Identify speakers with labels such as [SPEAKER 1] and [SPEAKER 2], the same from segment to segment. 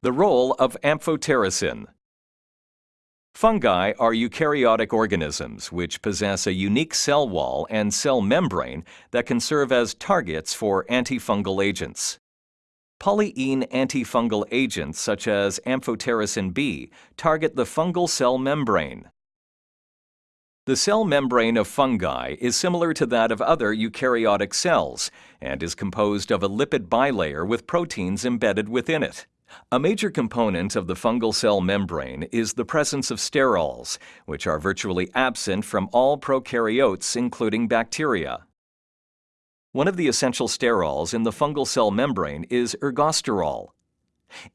[SPEAKER 1] The role of amphotericin. Fungi are eukaryotic organisms which possess a unique cell wall and cell membrane that can serve as targets for antifungal agents. Polyene antifungal agents such as amphotericin B target the fungal cell membrane. The cell membrane of fungi is similar to that of other eukaryotic cells and is composed of a lipid bilayer with proteins embedded within it. A major component of the fungal cell membrane is the presence of sterols, which are virtually absent from all prokaryotes, including bacteria. One of the essential sterols in the fungal cell membrane is ergosterol.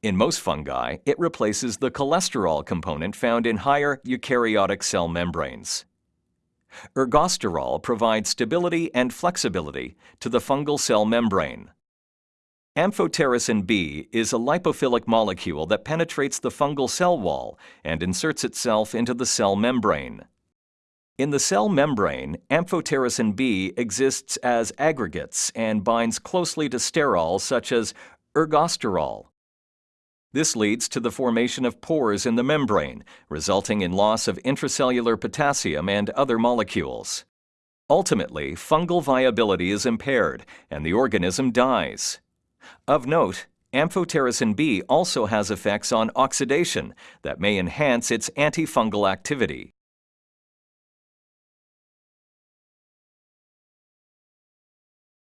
[SPEAKER 1] In most fungi, it replaces the cholesterol component found in higher eukaryotic cell membranes. Ergosterol provides stability and flexibility to the fungal cell membrane. Amphotericin B is a lipophilic molecule that penetrates the fungal cell wall and inserts itself into the cell membrane. In the cell membrane, amphotericin B exists as aggregates and binds closely to sterols such as ergosterol. This leads to the formation of pores in the membrane, resulting in loss of intracellular potassium and other molecules. Ultimately, fungal viability is impaired and the organism dies. Of note, amphotericin B also has effects on oxidation that may enhance its antifungal activity.